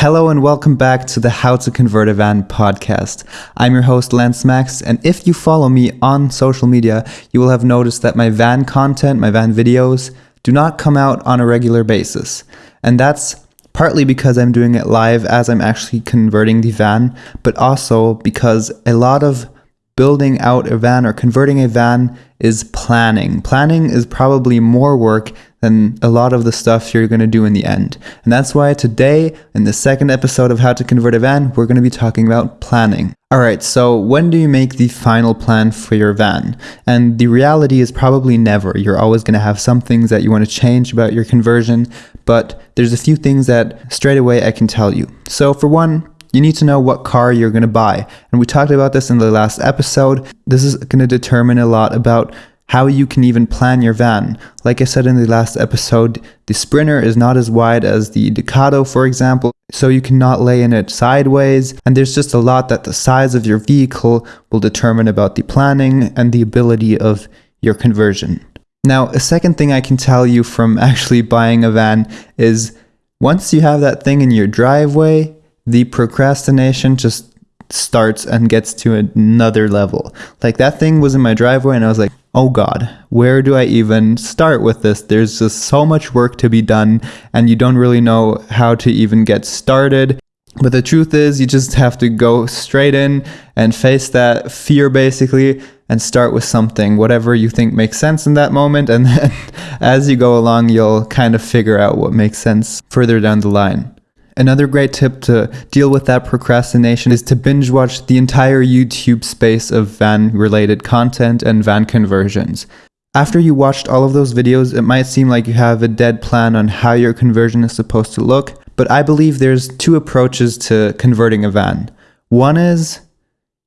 Hello and welcome back to the How to Convert a Van podcast. I'm your host Lance Max, and if you follow me on social media, you will have noticed that my van content, my van videos, do not come out on a regular basis. And that's partly because I'm doing it live as I'm actually converting the van, but also because a lot of building out a van or converting a van is planning. Planning is probably more work than a lot of the stuff you're going to do in the end. And that's why today, in the second episode of How to Convert a Van, we're going to be talking about planning. All right, so when do you make the final plan for your van? And the reality is probably never. You're always going to have some things that you want to change about your conversion, but there's a few things that straight away I can tell you. So, for one, you need to know what car you're going to buy. And we talked about this in the last episode. This is going to determine a lot about how you can even plan your van. Like I said in the last episode, the Sprinter is not as wide as the Ducato, for example, so you cannot lay in it sideways. And there's just a lot that the size of your vehicle will determine about the planning and the ability of your conversion. Now, a second thing I can tell you from actually buying a van is once you have that thing in your driveway, the procrastination just starts and gets to another level. Like that thing was in my driveway and I was like, oh God, where do I even start with this? There's just so much work to be done and you don't really know how to even get started. But the truth is, you just have to go straight in and face that fear basically and start with something, whatever you think makes sense in that moment. And then as you go along, you'll kind of figure out what makes sense further down the line. Another great tip to deal with that procrastination is to binge watch the entire YouTube space of van related content and van conversions. After you watched all of those videos, it might seem like you have a dead plan on how your conversion is supposed to look, but I believe there's two approaches to converting a van. One is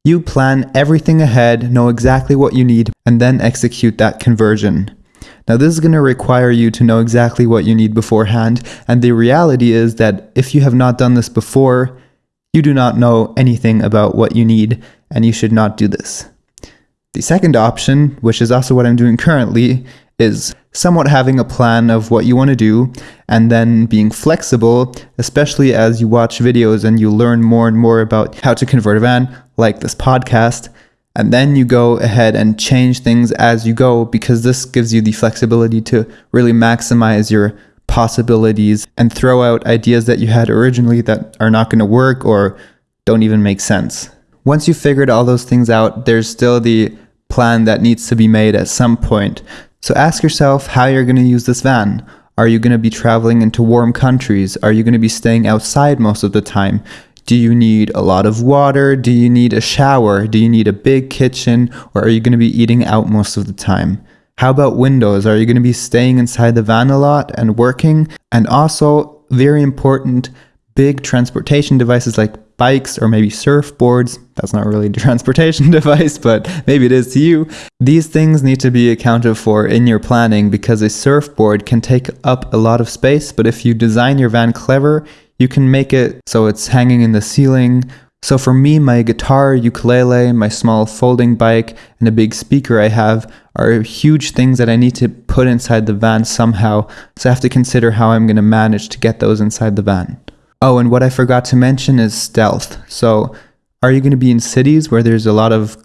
you plan everything ahead, know exactly what you need, and then execute that conversion. Now, this is going to require you to know exactly what you need beforehand, and the reality is that if you have not done this before, you do not know anything about what you need, and you should not do this. The second option, which is also what I'm doing currently, is somewhat having a plan of what you want to do and then being flexible, especially as you watch videos and you learn more and more about how to convert a van, like this podcast, and then you go ahead and change things as you go because this gives you the flexibility to really maximize your possibilities and throw out ideas that you had originally that are not going to work or don't even make sense. Once you've figured all those things out, there's still the plan that needs to be made at some point. So ask yourself how you're going to use this van. Are you going to be traveling into warm countries? Are you going to be staying outside most of the time? Do you need a lot of water? Do you need a shower? Do you need a big kitchen? Or are you going to be eating out most of the time? How about windows? Are you going to be staying inside the van a lot and working? And also, very important, big transportation devices like bikes or maybe surfboards. That's not really a transportation device, but maybe it is to you. These things need to be accounted for in your planning because a surfboard can take up a lot of space, but if you design your van clever, you can make it so it's hanging in the ceiling. So for me, my guitar, ukulele, my small folding bike, and a big speaker I have are huge things that I need to put inside the van somehow. So I have to consider how I'm going to manage to get those inside the van. Oh, and what I forgot to mention is stealth. So are you going to be in cities where there's a lot of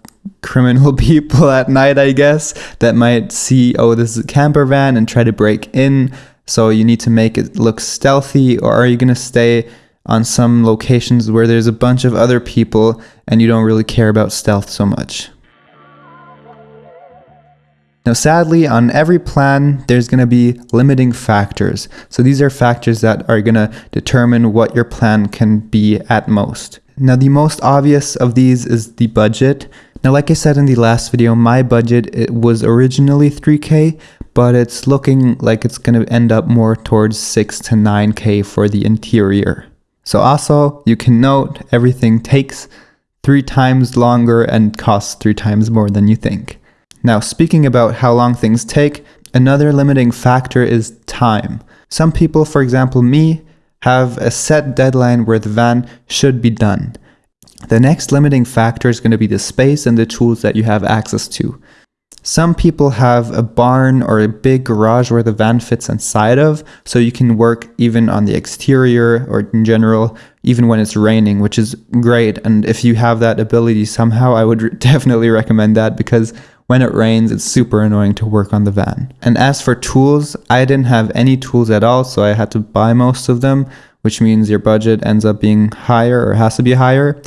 criminal people at night, I guess, that might see, oh, this is a camper van and try to break in? So you need to make it look stealthy, or are you going to stay on some locations where there's a bunch of other people and you don't really care about stealth so much? Now, sadly, on every plan, there's going to be limiting factors. So these are factors that are going to determine what your plan can be at most. Now, the most obvious of these is the budget. Now, like I said in the last video, my budget it was originally 3K, but it's looking like it's going to end up more towards 6 to 9k for the interior. So also, you can note everything takes three times longer and costs three times more than you think. Now, speaking about how long things take, another limiting factor is time. Some people, for example me, have a set deadline where the van should be done. The next limiting factor is going to be the space and the tools that you have access to. Some people have a barn or a big garage where the van fits inside of, so you can work even on the exterior or in general, even when it's raining, which is great. And if you have that ability somehow, I would definitely recommend that because when it rains, it's super annoying to work on the van. And as for tools, I didn't have any tools at all, so I had to buy most of them, which means your budget ends up being higher or has to be higher.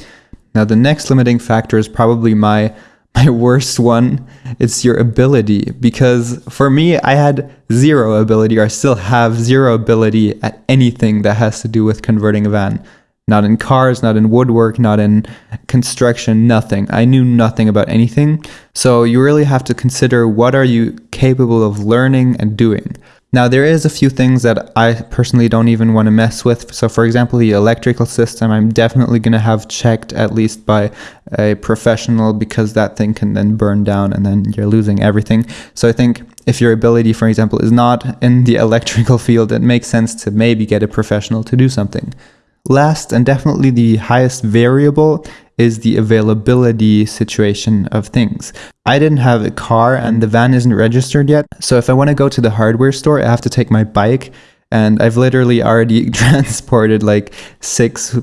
Now, the next limiting factor is probably my my worst one it's your ability. Because for me i had zero ability or i still have zero ability at anything that has to do with converting a van. Not in cars not in woodwork not in construction nothing. I knew nothing about anything. So you really have to consider what are you capable of learning and doing now, there is a few things that I personally don't even want to mess with. So, for example, the electrical system, I'm definitely going to have checked at least by a professional because that thing can then burn down and then you're losing everything. So, I think if your ability, for example, is not in the electrical field, it makes sense to maybe get a professional to do something. Last and definitely the highest variable is the availability situation of things. I didn't have a car and the van isn't registered yet. So if I want to go to the hardware store, I have to take my bike. And I've literally already transported like six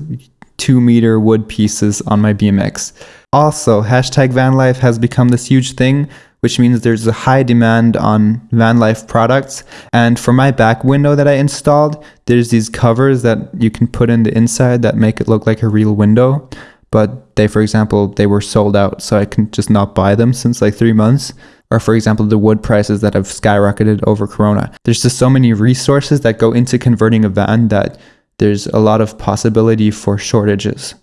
two meter wood pieces on my BMX. Also, hashtag van life has become this huge thing, which means there's a high demand on van life products. And for my back window that I installed, there's these covers that you can put in the inside that make it look like a real window but they, for example, they were sold out, so I can just not buy them since like three months. Or, for example, the wood prices that have skyrocketed over Corona. There's just so many resources that go into converting a van that there's a lot of possibility for shortages.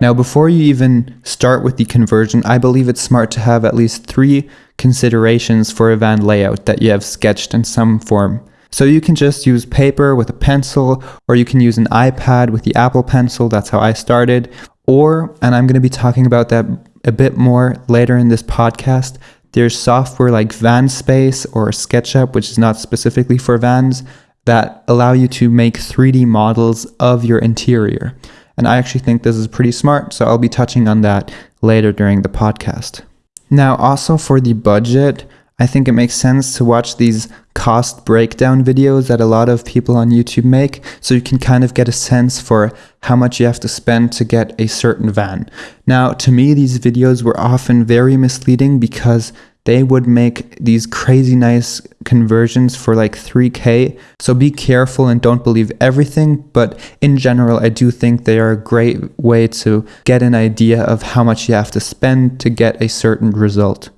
Now, before you even start with the conversion, I believe it's smart to have at least three considerations for a van layout that you have sketched in some form. So you can just use paper with a pencil, or you can use an iPad with the Apple Pencil. That's how I started. Or, and I'm going to be talking about that a bit more later in this podcast, there's software like VanSpace or SketchUp, which is not specifically for vans, that allow you to make 3D models of your interior. And I actually think this is pretty smart, so I'll be touching on that later during the podcast. Now, also for the budget, I think it makes sense to watch these cost breakdown videos that a lot of people on YouTube make. So you can kind of get a sense for how much you have to spend to get a certain van. Now, to me, these videos were often very misleading because they would make these crazy nice conversions for like 3k so be careful and don't believe everything but in general i do think they are a great way to get an idea of how much you have to spend to get a certain result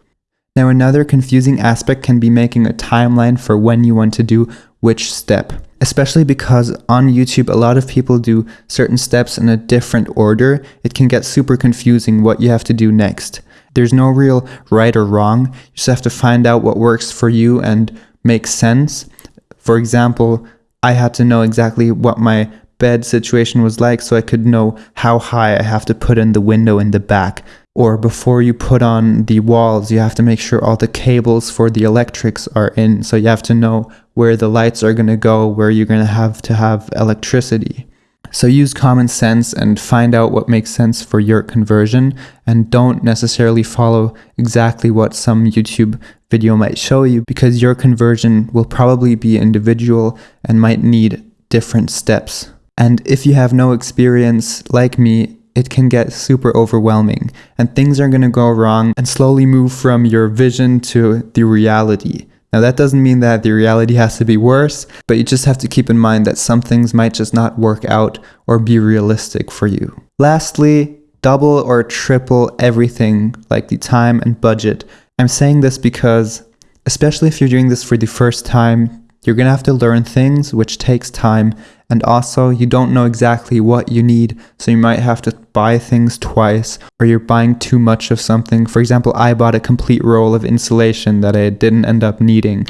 now another confusing aspect can be making a timeline for when you want to do which step, especially because on YouTube a lot of people do certain steps in a different order. It can get super confusing what you have to do next. There's no real right or wrong. You just have to find out what works for you and makes sense. For example, I had to know exactly what my bed situation was like so I could know how high I have to put in the window in the back or before you put on the walls, you have to make sure all the cables for the electrics are in. So you have to know where the lights are going to go, where you're going to have to have electricity. So use common sense and find out what makes sense for your conversion and don't necessarily follow exactly what some YouTube video might show you because your conversion will probably be individual and might need different steps. And if you have no experience like me it can get super overwhelming and things are going to go wrong and slowly move from your vision to the reality. Now, that doesn't mean that the reality has to be worse, but you just have to keep in mind that some things might just not work out or be realistic for you. Lastly, double or triple everything like the time and budget. I'm saying this because, especially if you're doing this for the first time, you're going to have to learn things, which takes time, and also you don't know exactly what you need, so you might have to buy things twice, or you're buying too much of something. For example, I bought a complete roll of insulation that I didn't end up needing.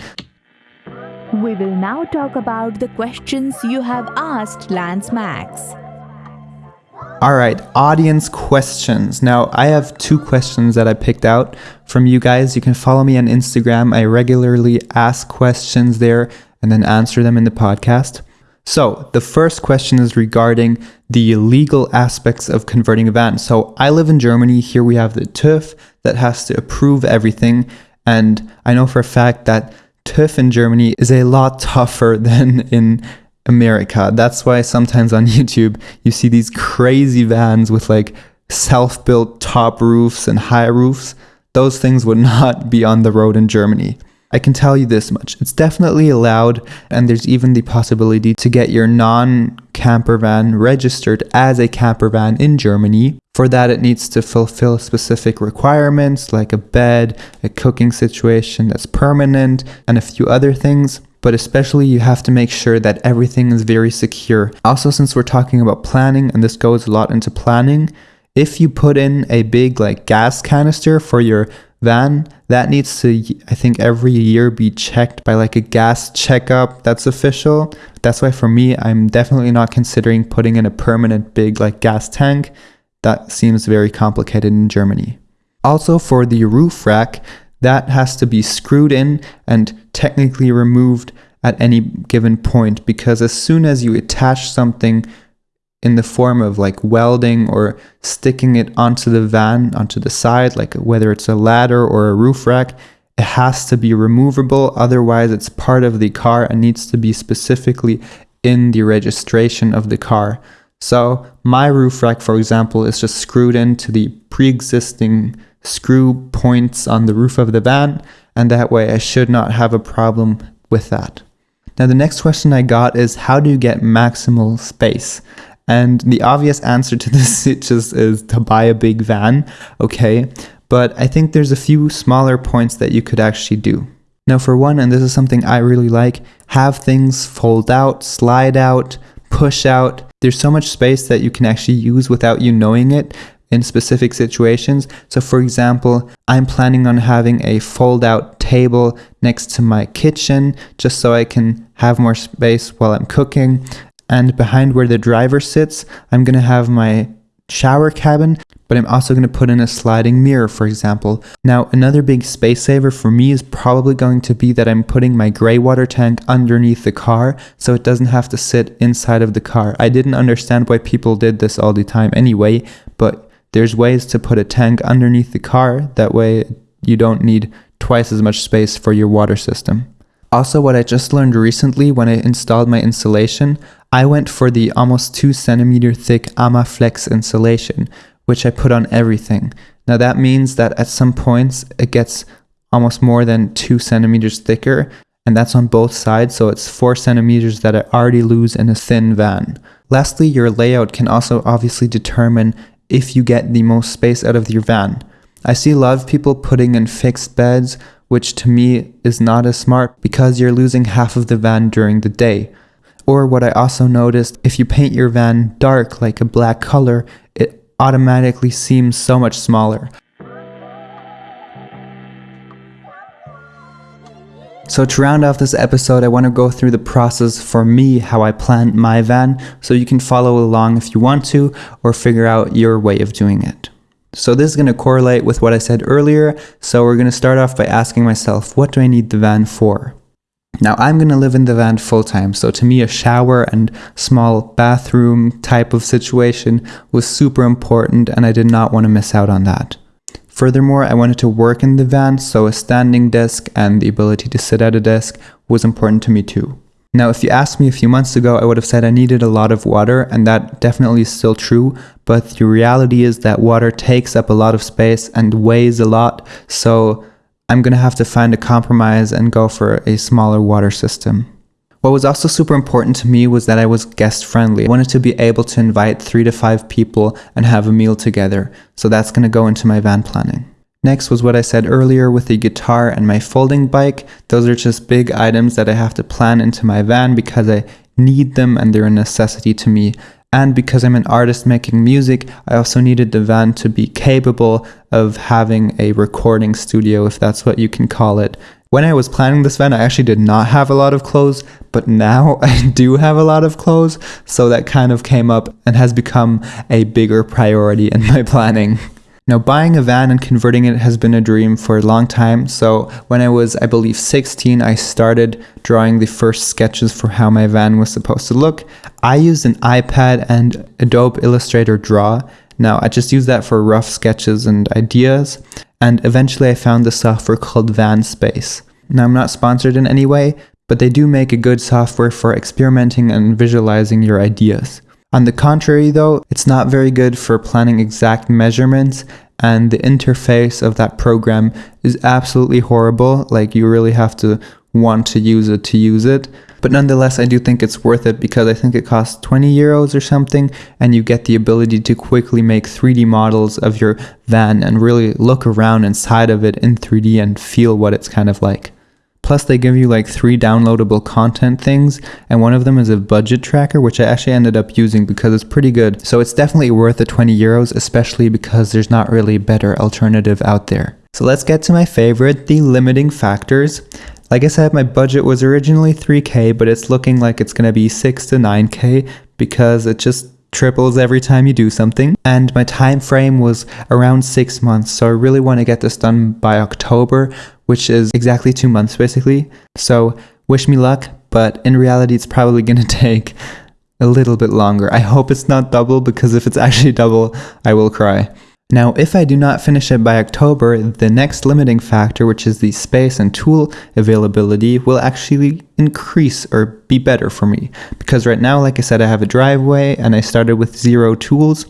We will now talk about the questions you have asked Lance Max. All right, audience questions. Now, I have two questions that I picked out from you guys. You can follow me on Instagram. I regularly ask questions there and then answer them in the podcast. So, the first question is regarding the legal aspects of converting a van. So, I live in Germany. Here we have the TÜV that has to approve everything. And I know for a fact that TÜV in Germany is a lot tougher than in America. That's why sometimes on YouTube you see these crazy vans with like self built top roofs and high roofs. Those things would not be on the road in Germany. I can tell you this much it's definitely allowed, and there's even the possibility to get your non camper van registered as a camper van in Germany. For that, it needs to fulfill specific requirements like a bed, a cooking situation that's permanent, and a few other things. But especially, you have to make sure that everything is very secure. Also, since we're talking about planning, and this goes a lot into planning, if you put in a big like gas canister for your van that needs to i think every year be checked by like a gas checkup that's official. That's why for me i'm definitely not considering putting in a permanent big like gas tank. That seems very complicated in germany. Also for the roof rack that has to be screwed in and technically removed at any given point because as soon as you attach something in the form of like welding or sticking it onto the van, onto the side, like whether it's a ladder or a roof rack, it has to be removable. Otherwise, it's part of the car and needs to be specifically in the registration of the car. So, my roof rack, for example, is just screwed into the pre existing screw points on the roof of the van, and that way I should not have a problem with that. Now, the next question I got is how do you get maximal space? And the obvious answer to this just is to buy a big van, okay? But I think there's a few smaller points that you could actually do. Now, for one, and this is something I really like, have things fold out, slide out, push out. There's so much space that you can actually use without you knowing it in specific situations. So, for example, I'm planning on having a fold out table next to my kitchen just so I can have more space while I'm cooking and behind where the driver sits, I'm going to have my shower cabin, but I'm also going to put in a sliding mirror, for example. Now, another big space saver for me is probably going to be that I'm putting my gray water tank underneath the car so it doesn't have to sit inside of the car. I didn't understand why people did this all the time anyway, but there's ways to put a tank underneath the car. That way, you don't need twice as much space for your water system. Also, what I just learned recently when I installed my insulation, I went for the almost 2 centimeter thick Armaflex insulation, which I put on everything. Now that means that at some points it gets almost more than 2 centimeters thicker, and that's on both sides, so it's 4 centimeters that I already lose in a thin van. Lastly, your layout can also obviously determine if you get the most space out of your van. I see a lot of people putting in fixed beds which to me is not as smart because you're losing half of the van during the day. Or what I also noticed, if you paint your van dark like a black color, it automatically seems so much smaller. So to round off this episode, I want to go through the process for me, how I plan my van, so you can follow along if you want to, or figure out your way of doing it. So this is going to correlate with what I said earlier. So we're going to start off by asking myself, what do I need the van for? Now I'm going to live in the van full time. So to me, a shower and small bathroom type of situation was super important and I did not want to miss out on that. Furthermore, I wanted to work in the van, so a standing desk and the ability to sit at a desk was important to me too. Now, if you asked me a few months ago, I would have said I needed a lot of water, and that definitely is still true. But the reality is that water takes up a lot of space and weighs a lot. So I'm going to have to find a compromise and go for a smaller water system. What was also super important to me was that I was guest friendly. I wanted to be able to invite three to five people and have a meal together. So that's going to go into my van planning. Next was what I said earlier with the guitar and my folding bike. Those are just big items that I have to plan into my van because I need them and they're a necessity to me. And because I'm an artist making music, I also needed the van to be capable of having a recording studio, if that's what you can call it. When I was planning this van, I actually did not have a lot of clothes, but now I do have a lot of clothes. So that kind of came up and has become a bigger priority in my planning. Now, buying a van and converting it has been a dream for a long time. So, when I was, I believe, 16, I started drawing the first sketches for how my van was supposed to look. I used an iPad and Adobe Illustrator Draw. Now, I just used that for rough sketches and ideas. And eventually, I found the software called VanSpace. Now, I'm not sponsored in any way, but they do make a good software for experimenting and visualizing your ideas. On the contrary, though, it's not very good for planning exact measurements, and the interface of that program is absolutely horrible. Like, you really have to want to use it to use it. But nonetheless, I do think it's worth it because I think it costs 20 euros or something, and you get the ability to quickly make 3D models of your van and really look around inside of it in 3D and feel what it's kind of like. Plus, they give you like three downloadable content things, and one of them is a budget tracker, which I actually ended up using because it's pretty good. So it's definitely worth the 20 euros, especially because there's not really a better alternative out there. So let's get to my favorite, the limiting factors. Like I said, my budget was originally 3k, but it's looking like it's going to be 6 to 9k because it just triples every time you do something and my time frame was around six months so i really want to get this done by october which is exactly two months basically. So wish me luck, but in reality, it's probably going to take a little bit longer. I hope it's not double because if it's actually double, I will cry. Now, if I do not finish it by October, the next limiting factor, which is the space and tool availability, will actually increase or be better for me. Because right now, like I said, I have a driveway and I started with zero tools,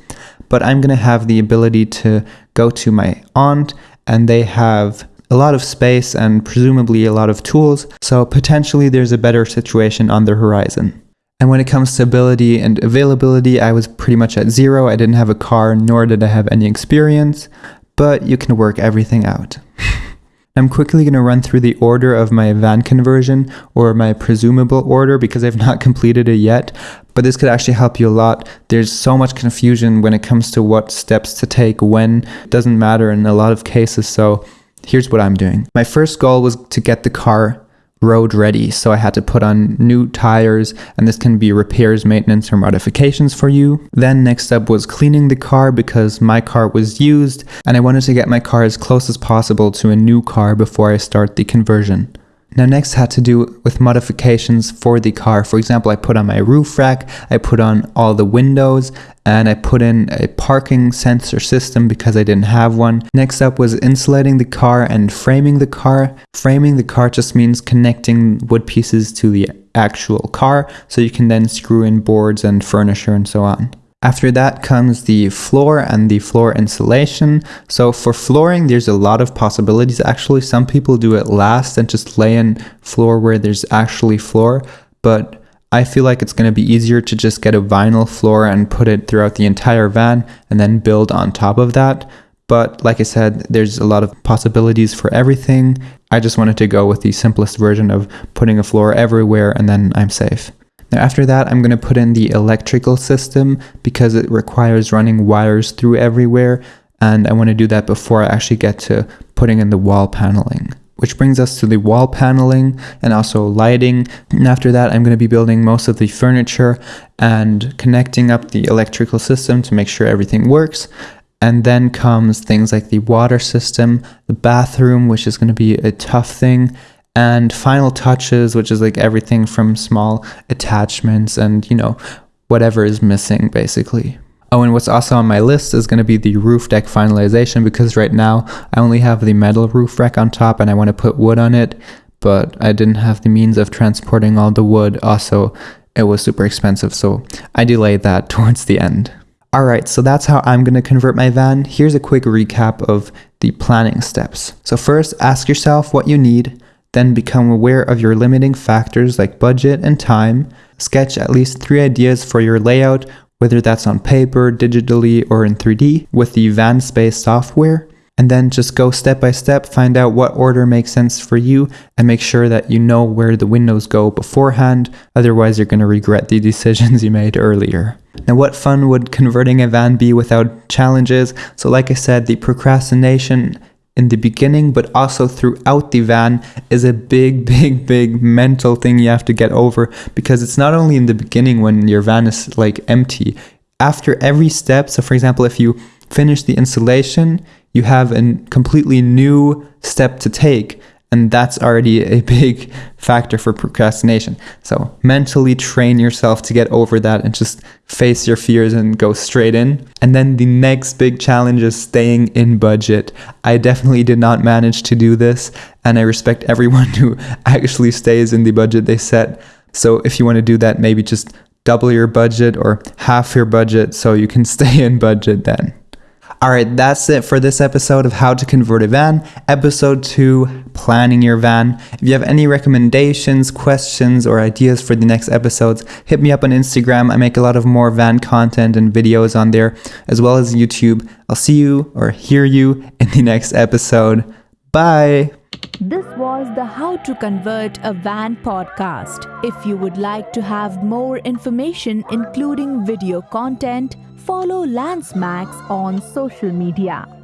but I'm going to have the ability to go to my aunt and they have a lot of space and presumably a lot of tools, so potentially there's a better situation on the horizon. And when it comes to ability and availability, I was pretty much at zero. I didn't have a car, nor did I have any experience, but you can work everything out. I'm quickly going to run through the order of my van conversion or my presumable order because I've not completed it yet, but this could actually help you a lot. There's so much confusion when it comes to what steps to take when. It doesn't matter in a lot of cases, so here's what I'm doing. My first goal was to get the car road ready. So I had to put on new tires and this can be repairs, maintenance or modifications for you. Then next up was cleaning the car because my car was used and I wanted to get my car as close as possible to a new car before I start the conversion. Now next had to do with modifications for the car. For example, I put on my roof rack, I put on all the windows, and I put in a parking sensor system because I didn't have one. Next up was insulating the car and framing the car. Framing the car just means connecting wood pieces to the actual car so you can then screw in boards and furniture and so on. After that comes the floor and the floor insulation. So for flooring, there's a lot of possibilities. Actually, some people do it last and just lay in floor where there's actually floor. But I feel like it's going to be easier to just get a vinyl floor and put it throughout the entire van and then build on top of that. But like I said, there's a lot of possibilities for everything. I just wanted to go with the simplest version of putting a floor everywhere and then I'm safe. Now after that, I'm going to put in the electrical system because it requires running wires through everywhere. And I want to do that before I actually get to putting in the wall paneling. Which brings us to the wall paneling and also lighting. And after that, I'm going to be building most of the furniture and connecting up the electrical system to make sure everything works. And then comes things like the water system, the bathroom, which is going to be a tough thing, and final touches, which is like everything from small attachments and, you know, whatever is missing basically. Oh, and what's also on my list is going to be the roof deck finalization because right now I only have the metal roof rack on top and I want to put wood on it, but I didn't have the means of transporting all the wood. Also, it was super expensive, so I delayed that towards the end. Alright, so that's how I'm going to convert my van. Here's a quick recap of the planning steps. So first, ask yourself what you need. Then become aware of your limiting factors like budget and time. Sketch at least three ideas for your layout, whether that's on paper, digitally, or in 3D with the VanSpace software. And then just go step by step, find out what order makes sense for you, and make sure that you know where the windows go beforehand. Otherwise, you're going to regret the decisions you made earlier. Now, what fun would converting a van be without challenges? So, like I said, the procrastination in the beginning, but also throughout the van is a big, big, big mental thing you have to get over because it's not only in the beginning when your van is like empty. After every step, so for example, if you finish the installation, you have a completely new step to take. And that's already a big factor for procrastination. So, mentally train yourself to get over that and just face your fears and go straight in. And then the next big challenge is staying in budget. I definitely did not manage to do this, and I respect everyone who actually stays in the budget they set. So, if you want to do that, maybe just double your budget or half your budget so you can stay in budget then. All right, that's it for this episode of How to Convert a Van, episode two, planning your van. If you have any recommendations, questions, or ideas for the next episodes, hit me up on Instagram. I make a lot of more van content and videos on there, as well as YouTube. I'll see you or hear you in the next episode. Bye. This was the How to Convert a Van podcast. If you would like to have more information, including video content, follow Lance Max on social media.